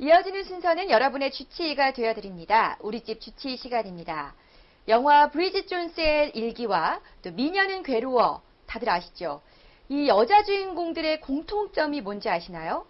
이어지는 순서는 여러분의 주치의가 되어드립니다. 우리 집 주치의 시간입니다. 영화 브리짓 존스의 일기와 또 미녀는 괴로워 다들 아시죠? 이 여자 주인공들의 공통점이 뭔지 아시나요?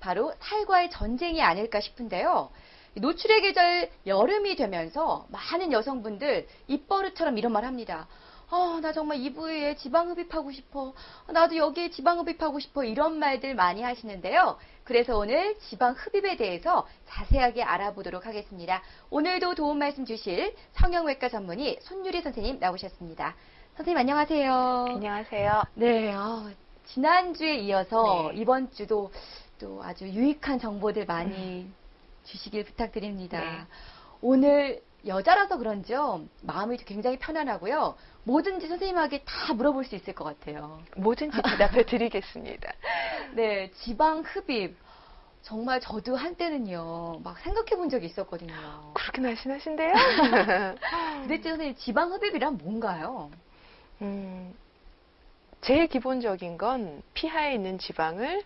바로 살과의 전쟁이 아닐까 싶은데요. 노출의 계절 여름이 되면서 많은 여성분들 입버릇처럼 이런 말 합니다. 아, 나 정말 이 부위에 지방 흡입하고 싶어. 나도 여기에 지방 흡입하고 싶어. 이런 말들 많이 하시는데요. 그래서 오늘 지방 흡입에 대해서 자세하게 알아보도록 하겠습니다. 오늘도 도움 말씀 주실 성형외과 전문의 손유리 선생님 나오셨습니다. 선생님 안녕하세요. 안녕하세요. 네, 아, 지난주에 이어서 네. 이번 주도 또 아주 유익한 정보들 많이 주시길 부탁드립니다. 네. 오늘 여자라서 그런지요, 마음이 굉장히 편안하고요. 뭐든지 선생님에게 다 물어볼 수 있을 것 같아요. 뭐든지 대답해 드리겠습니다. 네, 지방 흡입. 정말 저도 한때는요, 막 생각해 본 적이 있었거든요. 그렇게 날씬하신데요? 도대체 선생님, 지방 흡입이란 뭔가요? 음, 제일 기본적인 건 피하에 있는 지방을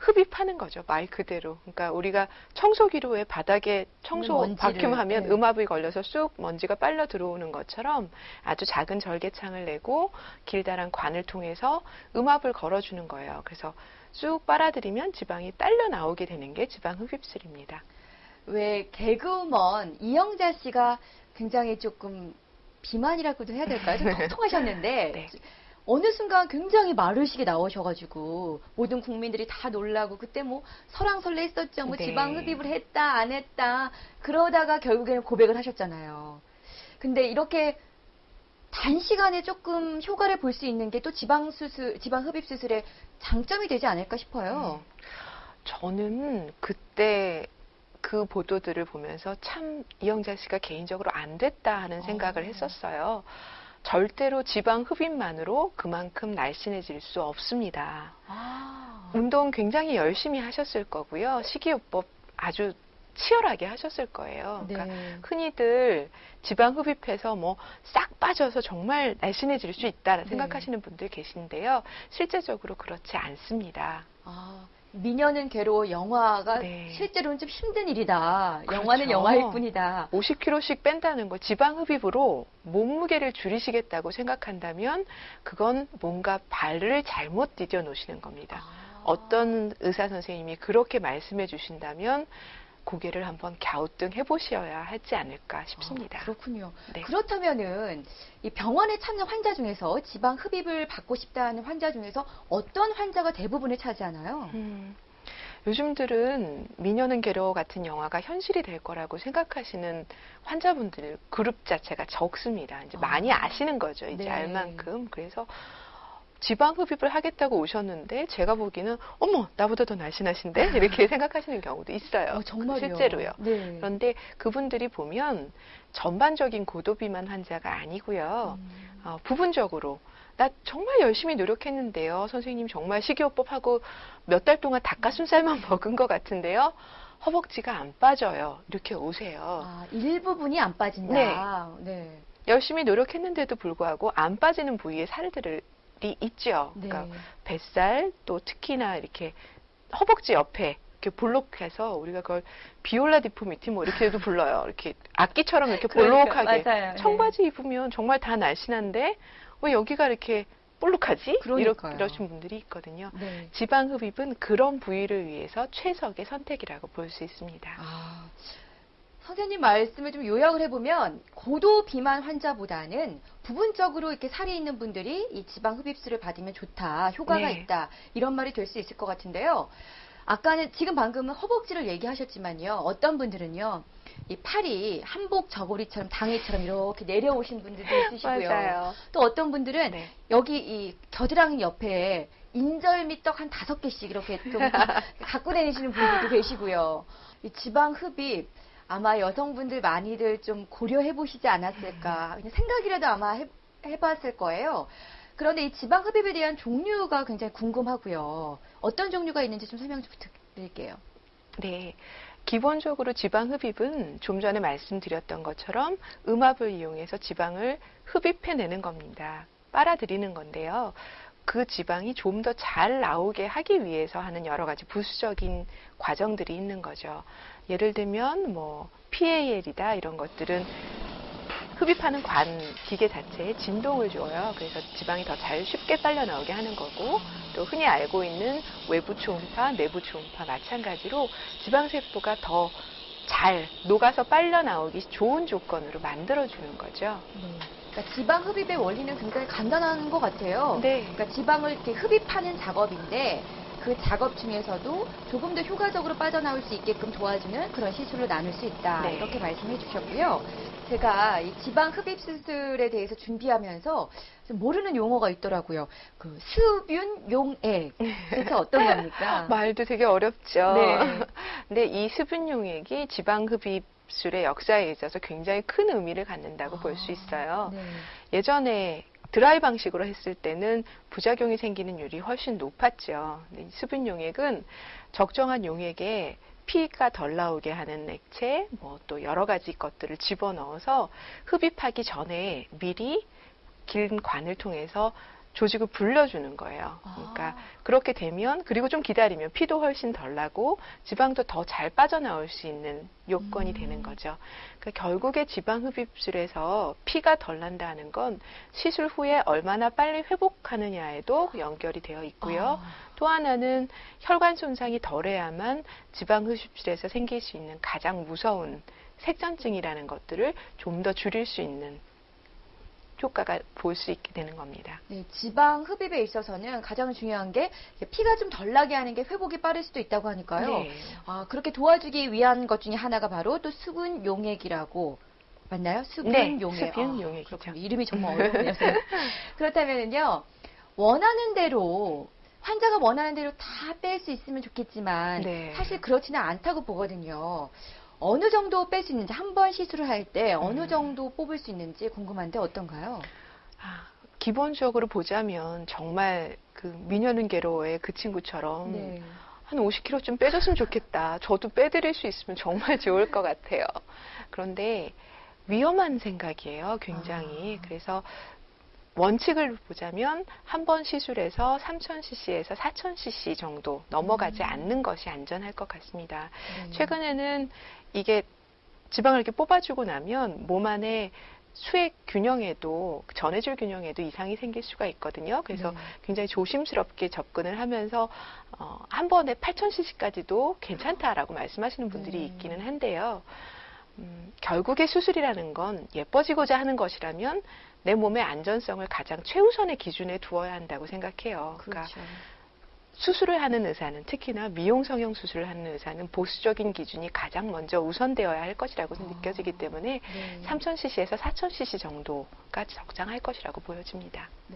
흡입하는 거죠. 말 그대로. 그러니까 우리가 청소기로 왜 바닥에 청소 먼지를, 바큐um 하면 네. 음압이 걸려서 쑥 먼지가 빨려 들어오는 것처럼 아주 작은 절개창을 내고 길다란 관을 통해서 음압을 걸어주는 거예요. 그래서 쑥 빨아들이면 지방이 딸려 나오게 되는 게 지방 흡입술입니다. 왜 개그우먼 이영자 씨가 굉장히 조금 비만이라고도 해야 될까요? 좀 통통하셨는데 네. 어느 순간 굉장히 마르시게 나오셔가지고 모든 국민들이 다 놀라고 그때 뭐 설왕설래 했었죠. 뭐 네. 지방 흡입을 했다 안 했다 그러다가 결국에는 고백을 하셨잖아요. 근데 이렇게 단시간에 조금 효과를 볼 수 있는 게 또 지방 수술, 지방 흡입 수술의 장점이 되지 않을까 싶어요. 저는 그때 그 보도들을 보면서 참 이영자 씨가 개인적으로 안 됐다 하는 생각을 어. 했었어요. 절대로 지방 흡입만으로 그만큼 날씬해질 수 없습니다. 아, 운동 굉장히 열심히 하셨을 거고요. 식이요법 아주 치열하게 하셨을 거예요. 그러니까 네. 흔히들 지방 흡입해서 뭐 싹 빠져서 정말 날씬해질 수 있다 네. 생각하시는 분들 계신데요. 실제적으로 그렇지 않습니다. 아, 미녀는 괴로워 영화가 네. 실제로는 좀 힘든 일이다. 영화는 그렇죠. 영화일 뿐이다. 50kg씩 뺀다는 거 지방 흡입으로 몸무게를 줄이시겠다고 생각한다면 그건 뭔가 발을 잘못 디뎌 놓으시는 겁니다. 아. 어떤 의사 선생님이 그렇게 말씀해 주신다면 고개를 한번 갸우뚱 해보셔야 하지 않을까 싶습니다. 아, 그렇군요. 네. 그렇다면은 이 병원에 찾는 환자 중에서 지방 흡입을 받고 싶다는 환자 중에서 어떤 환자가 대부분을 차지하나요? 음, 요즘들은 미녀는 괴로워 같은 영화가 현실이 될 거라고 생각하시는 환자분들 그룹 자체가 적습니다. 이제 아. 많이 아시는 거죠. 이제 네. 알 만큼. 그래서 지방 흡입을 하겠다고 오셨는데 제가 보기에는 어머 나보다 더 날씬하신데 이렇게 생각하시는 경우도 있어요. 어, 정말요? 실제로요. 네. 그런데 그분들이 보면 전반적인 고도비만 환자가 아니고요. 음. 어, 부분적으로 나 정말 열심히 노력했는데요. 선생님 정말 식이요법 하고 몇 달 동안 닭가슴살만 먹은 것 같은데요. 허벅지가 안 빠져요. 이렇게 오세요. 아, 일부분이 안 빠진다. 네. 열심히 노력했는데도 불구하고 안 빠지는 부위에 살들이 있죠. 네. 그러니까 뱃살 또 특히나 이렇게 허벅지 옆에 이렇게 볼록해서 우리가 그걸 비올라 디포미티 뭐 이렇게도 불러요. 이렇게 악기처럼 이렇게 그러니까, 볼록하게 맞아요. 네. 청바지 입으면 정말 다 날씬한데 왜 여기가 이렇게 볼록하지? 그러니까요. 이러신 분들이 있거든요. 네. 지방 흡입은 그런 부위를 위해서 최적의 선택이라고 볼 수 있습니다. 아, 선생님 말씀을 좀 요약을 해보면 고도 비만 환자보다는 부분적으로 이렇게 살이 있는 분들이 이 지방 흡입술을 받으면 좋다, 효과가 네. 있다 이런 말이 될 수 있을 것 같은데요. 아까는 지금 방금은 허벅지를 얘기하셨지만요. 어떤 분들은요. 이 팔이 한복 저고리처럼 당이처럼 이렇게 내려오신 분들도 있으시고요. 맞아요. 또 어떤 분들은 네. 여기 이 겨드랑이 옆에 인절미떡 한 다섯 개씩 이렇게 좀 갖고 다니시는 분들도 계시고요. 이 지방 흡입 아마 여성분들 많이들 좀 고려해 보시지 않았을까. 그냥 생각이라도 아마 해, 해봤을 거예요. 그런데 이 지방 흡입에 대한 종류가 굉장히 궁금하고요. 어떤 종류가 있는지 좀 설명 좀 부탁드릴게요. 네. 기본적으로 지방 흡입은 좀 전에 말씀드렸던 것처럼 음압을 이용해서 지방을 흡입해내는 겁니다. 빨아들이는 건데요. 그 지방이 좀 더 잘 나오게 하기 위해서 하는 여러 가지 부수적인 과정들이 있는 거죠. 예를 들면 뭐 PAL이다 이런 것들은 흡입하는 관 기계 자체에 진동을 줘요. 그래서 지방이 더 잘 쉽게 빨려 나오게 하는 거고 또 흔히 알고 있는 외부 초음파, 내부 초음파 마찬가지로 지방 세포가 더 잘 녹아서 빨려 나오기 좋은 조건으로 만들어 주는 거죠. 그러니까 지방 흡입의 원리는 굉장히 간단한 것 같아요. 네. 그러니까 지방을 이렇게 흡입하는 작업인데 그 작업 중에서도 조금 더 효과적으로 빠져나올 수 있게끔 도와주는 그런 시술로 나눌 수 있다. 네. 이렇게 말씀해 주셨고요. 제가 이 지방 흡입 수술에 대해서 준비하면서 좀 모르는 용어가 있더라고요. 그 수분 용액. 대체 어떤 겁니까? 말도 되게 어렵죠. 네. 근데 이 수분 용액이 지방 흡입 술의 역사에 있어서 굉장히 큰 의미를 갖는다고 볼수 있어요. 네. 예전에 드라이 방식으로 했을 때는 부작용이 생기는 율이 훨씬 높았죠. 수분 용액은 적정한 용액에 피가 덜 나오게 하는 액체, 뭐 또 여러 가지 것들을 집어넣어서 흡입하기 전에 미리 긴 관을 통해서 조직을 불려주는 거예요. 그러니까 아. 그렇게 되면 그리고 좀 기다리면 피도 훨씬 덜 나고 지방도 더 잘 빠져나올 수 있는 요건이 음. 되는 거죠. 그러니까 결국에 지방 흡입술에서 피가 덜 난다는 건 시술 후에 얼마나 빨리 회복하느냐에도 연결이 되어 있고요. 아. 또 하나는 혈관 손상이 덜해야만 지방 흡입술에서 생길 수 있는 가장 무서운 색전증이라는 것들을 좀 더 줄일 수 있는 효과가 볼 수 있게 되는 겁니다. 네, 지방 흡입에 있어서는 가장 중요한 게 피가 좀 덜 나게 하는 게 회복이 빠를 수도 있다고 하니까요. 네. 아, 그렇게 도와주기 위한 것 중에 하나가 바로 또 수분 용액이라고 맞나요? 수분 네, 용액. 수분 아, 용액이죠. 그렇군요. 이름이 정말 어렵네요. 그렇다면요. 원하는 대로 환자가 원하는 대로 다 뺄 수 있으면 좋겠지만 네. 사실 그렇지는 않다고 보거든요. 어느 정도 뺄 수 있는지 한 번 시술을 할 때 어느 음. 정도 뽑을 수 있는지 궁금한데 어떤가요? 아, 기본적으로 보자면 정말 그 미녀는 괴로워의 그 친구처럼 네. 한 50kg 좀 빼줬으면 좋겠다. 저도 빼드릴 수 있으면 정말 좋을 것 같아요. 그런데 위험한 생각이에요, 굉장히. 아. 그래서 원칙을 보자면 한 번 시술에서 3000cc에서 4000cc 정도 넘어가지 음. 않는 것이 안전할 것 같습니다. 네. 최근에는 이게 지방을 이렇게 뽑아주고 나면 몸 안에 수액 균형에도 전해질 균형에도 이상이 생길 수가 있거든요. 그래서 네. 굉장히 조심스럽게 접근을 하면서 어, 한 번에 8,000cc까지도 괜찮다라고 말씀하시는 분들이 네. 있기는 한데요. 음, 결국에 수술이라는 건 예뻐지고자 하는 것이라면 내 몸의 안전성을 가장 최우선의 기준에 두어야 한다고 생각해요. 그러니까 그렇죠. 수술을 하는 의사는 특히나 미용 성형 수술을 하는 의사는 보수적인 기준이 가장 먼저 우선되어야 할 것이라고 아. 느껴지기 때문에 네. 3000cc에서 4000cc 정도가 적당할 것이라고 보여집니다.